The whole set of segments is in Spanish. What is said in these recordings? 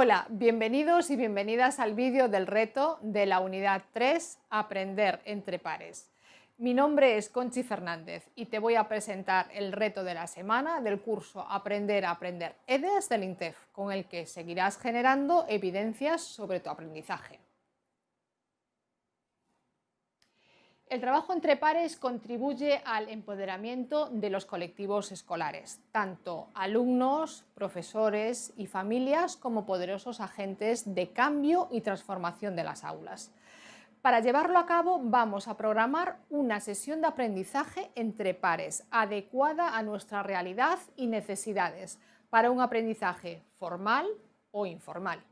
Hola, bienvenidos y bienvenidas al vídeo del reto de la unidad 3, Aprender entre pares. Mi nombre es Conchi Fernández y te voy a presentar el reto de la semana del curso Aprender a Aprender EDES del INTEF, con el que seguirás generando evidencias sobre tu aprendizaje. El trabajo entre pares contribuye al empoderamiento de los colectivos escolares, tanto alumnos, profesores y familias como poderosos agentes de cambio y transformación de las aulas. Para llevarlo a cabo vamos a programar una sesión de aprendizaje entre pares adecuada a nuestra realidad y necesidades para un aprendizaje formal o informal.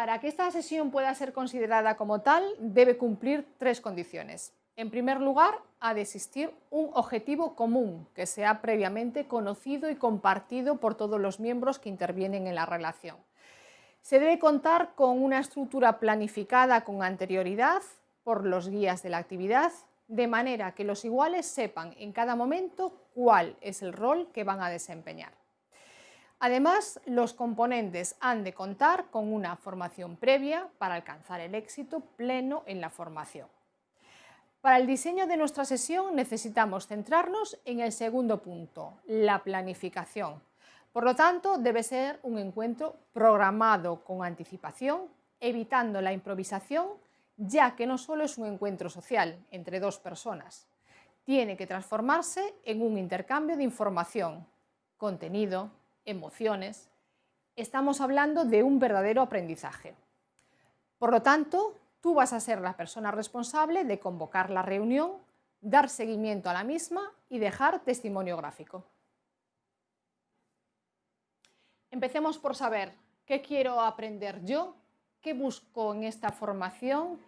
Para que esta sesión pueda ser considerada como tal, debe cumplir tres condiciones. En primer lugar, ha de existir un objetivo común que sea previamente conocido y compartido por todos los miembros que intervienen en la relación. Se debe contar con una estructura planificada con anterioridad por los guías de la actividad, de manera que los iguales sepan en cada momento cuál es el rol que van a desempeñar. Además, los componentes han de contar con una formación previa para alcanzar el éxito pleno en la formación. Para el diseño de nuestra sesión necesitamos centrarnos en el segundo punto, la planificación. Por lo tanto, debe ser un encuentro programado con anticipación, evitando la improvisación, ya que no solo es un encuentro social entre dos personas, tiene que transformarse en un intercambio de información, contenido, emociones, estamos hablando de un verdadero aprendizaje. Por lo tanto, tú vas a ser la persona responsable de convocar la reunión, dar seguimiento a la misma y dejar testimonio gráfico. Empecemos por saber qué quiero aprender yo, qué busco en esta formación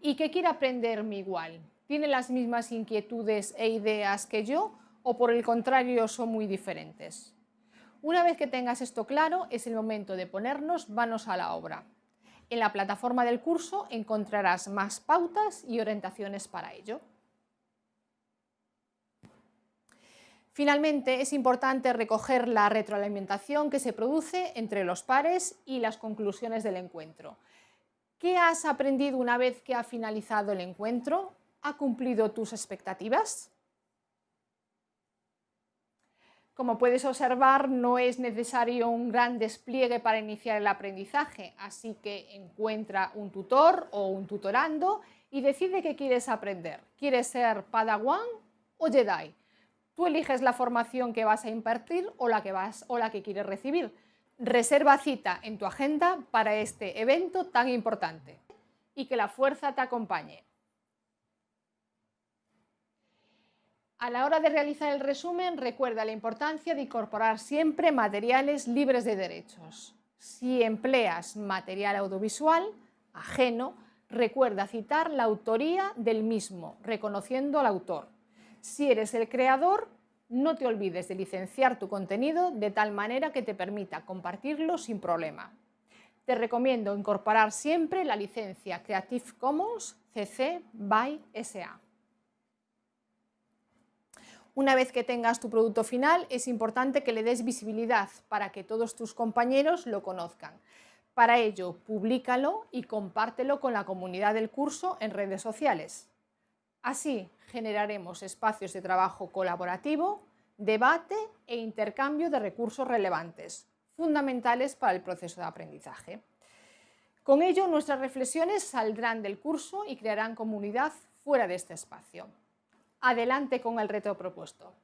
y qué quiere aprender mi igual. ¿Tiene las mismas inquietudes e ideas que yo o por el contrario son muy diferentes? Una vez que tengas esto claro, es el momento de ponernos manos a la obra. En la plataforma del curso encontrarás más pautas y orientaciones para ello. Finalmente, es importante recoger la retroalimentación que se produce entre los pares y las conclusiones del encuentro. ¿Qué has aprendido una vez que ha finalizado el encuentro? ¿Ha cumplido tus expectativas? Como puedes observar, no es necesario un gran despliegue para iniciar el aprendizaje, así que encuentra un tutor o un tutorando y decide qué quieres aprender. ¿Quieres ser Padawan o Jedi? Tú eliges la formación que vas a impartir o la que, vas, o la que quieres recibir. Reserva cita en tu agenda para este evento tan importante y que la fuerza te acompañe. A la hora de realizar el resumen, recuerda la importancia de incorporar siempre materiales libres de derechos. Si empleas material audiovisual ajeno, recuerda citar la autoría del mismo, reconociendo al autor. Si eres el creador, no te olvides de licenciar tu contenido de tal manera que te permita compartirlo sin problema. Te recomiendo incorporar siempre la licencia Creative Commons CC BY SA. Una vez que tengas tu producto final, es importante que le des visibilidad para que todos tus compañeros lo conozcan. Para ello, públicalo y compártelo con la comunidad del curso en redes sociales. Así generaremos espacios de trabajo colaborativo, debate e intercambio de recursos relevantes, fundamentales para el proceso de aprendizaje. Con ello, nuestras reflexiones saldrán del curso y crearán comunidad fuera de este espacio. Adelante con el reto propuesto.